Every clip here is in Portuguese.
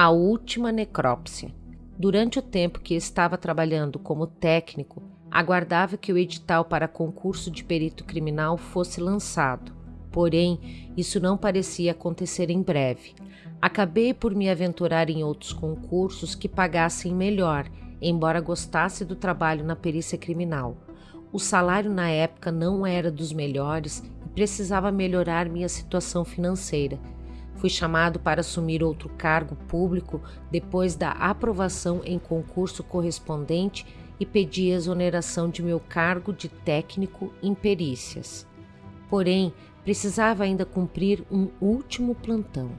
A última necrópsia. Durante o tempo que estava trabalhando como técnico, aguardava que o edital para concurso de perito criminal fosse lançado. Porém, isso não parecia acontecer em breve. Acabei por me aventurar em outros concursos que pagassem melhor, embora gostasse do trabalho na perícia criminal. O salário na época não era dos melhores e precisava melhorar minha situação financeira Fui chamado para assumir outro cargo público depois da aprovação em concurso correspondente e pedi exoneração de meu cargo de técnico em perícias. Porém, precisava ainda cumprir um último plantão.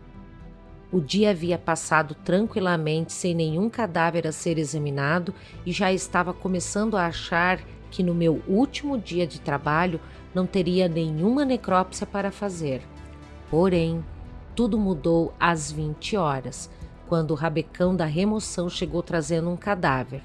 O dia havia passado tranquilamente sem nenhum cadáver a ser examinado e já estava começando a achar que no meu último dia de trabalho não teria nenhuma necrópsia para fazer. Porém, tudo mudou às 20 horas, quando o rabecão da remoção chegou trazendo um cadáver.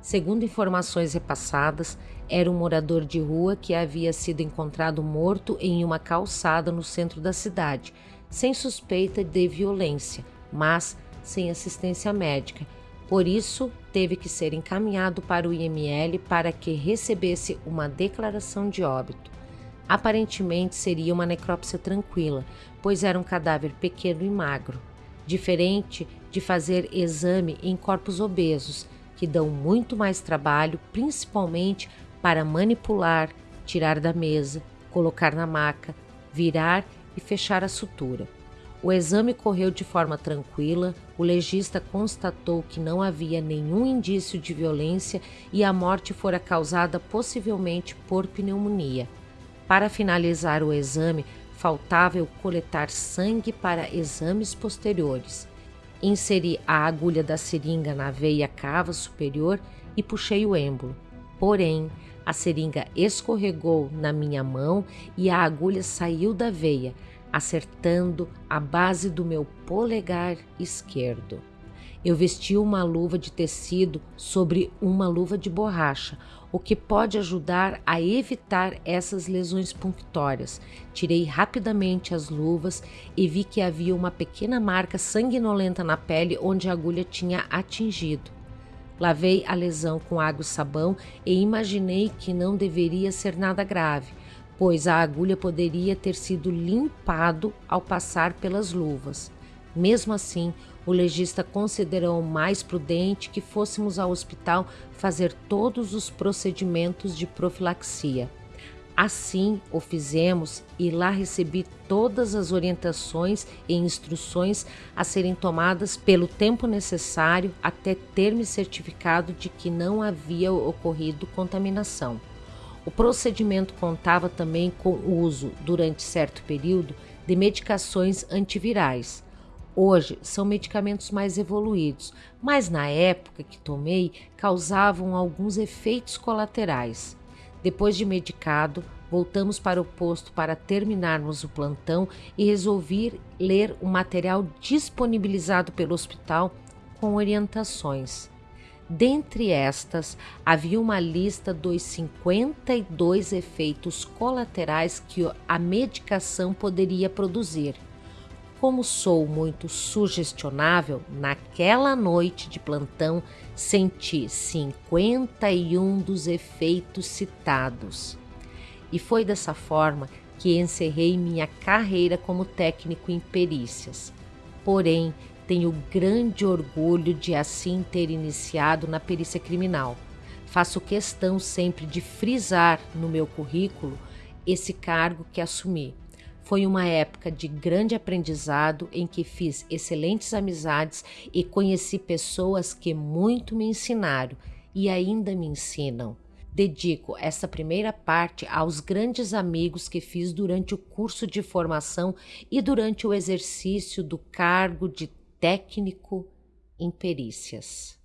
Segundo informações repassadas, era um morador de rua que havia sido encontrado morto em uma calçada no centro da cidade, sem suspeita de violência, mas sem assistência médica. Por isso, teve que ser encaminhado para o IML para que recebesse uma declaração de óbito. Aparentemente seria uma necrópsia tranquila, pois era um cadáver pequeno e magro, diferente de fazer exame em corpos obesos, que dão muito mais trabalho, principalmente para manipular, tirar da mesa, colocar na maca, virar e fechar a sutura. O exame correu de forma tranquila, o legista constatou que não havia nenhum indício de violência e a morte fora causada possivelmente por pneumonia. Para finalizar o exame, faltava eu coletar sangue para exames posteriores. Inseri a agulha da seringa na veia cava superior e puxei o êmbolo. Porém, a seringa escorregou na minha mão e a agulha saiu da veia, acertando a base do meu polegar esquerdo. Eu vesti uma luva de tecido sobre uma luva de borracha, o que pode ajudar a evitar essas lesões punctórias. Tirei rapidamente as luvas e vi que havia uma pequena marca sanguinolenta na pele onde a agulha tinha atingido. Lavei a lesão com água e sabão e imaginei que não deveria ser nada grave, pois a agulha poderia ter sido limpado ao passar pelas luvas. Mesmo assim, o legista considerou mais prudente que fôssemos ao hospital fazer todos os procedimentos de profilaxia. Assim o fizemos e lá recebi todas as orientações e instruções a serem tomadas pelo tempo necessário até ter me certificado de que não havia ocorrido contaminação. O procedimento contava também com o uso, durante certo período, de medicações antivirais Hoje são medicamentos mais evoluídos, mas na época que tomei causavam alguns efeitos colaterais. Depois de medicado, voltamos para o posto para terminarmos o plantão e resolvi ler o material disponibilizado pelo hospital com orientações. Dentre estas, havia uma lista dos 52 efeitos colaterais que a medicação poderia produzir. Como sou muito sugestionável, naquela noite de plantão senti 51 dos efeitos citados. E foi dessa forma que encerrei minha carreira como técnico em perícias. Porém, tenho grande orgulho de assim ter iniciado na perícia criminal. Faço questão sempre de frisar no meu currículo esse cargo que assumi foi uma época de grande aprendizado em que fiz excelentes amizades e conheci pessoas que muito me ensinaram e ainda me ensinam. Dedico essa primeira parte aos grandes amigos que fiz durante o curso de formação e durante o exercício do cargo de técnico em perícias.